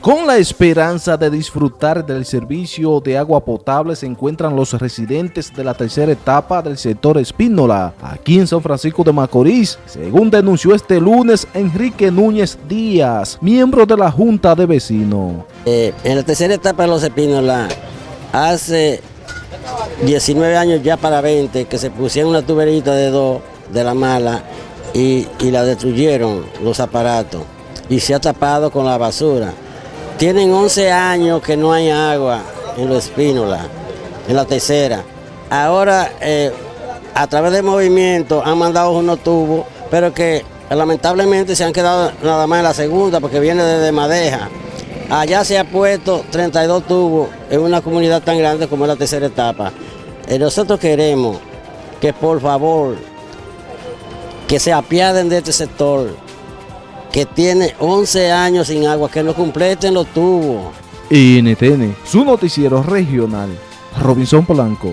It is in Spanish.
Con la esperanza de disfrutar del servicio de agua potable se encuentran los residentes de la tercera etapa del sector Espínola, aquí en San Francisco de Macorís, según denunció este lunes Enrique Núñez Díaz, miembro de la Junta de Vecinos. Eh, en la tercera etapa de los Espínola, hace 19 años ya para 20, que se pusieron una tuberita de dos de la mala y, y la destruyeron los aparatos y se ha tapado con la basura. Tienen 11 años que no hay agua en los espínolas, en la tercera. Ahora, eh, a través del movimiento, han mandado unos tubos, pero que lamentablemente se han quedado nada más en la segunda, porque viene desde Madeja. Allá se ha puesto 32 tubos en una comunidad tan grande como es la tercera etapa. Eh, nosotros queremos que por favor, que se apiaden de este sector, que tiene 11 años sin agua, que no completen los tubos. NTN, su noticiero regional, Robinson Polanco.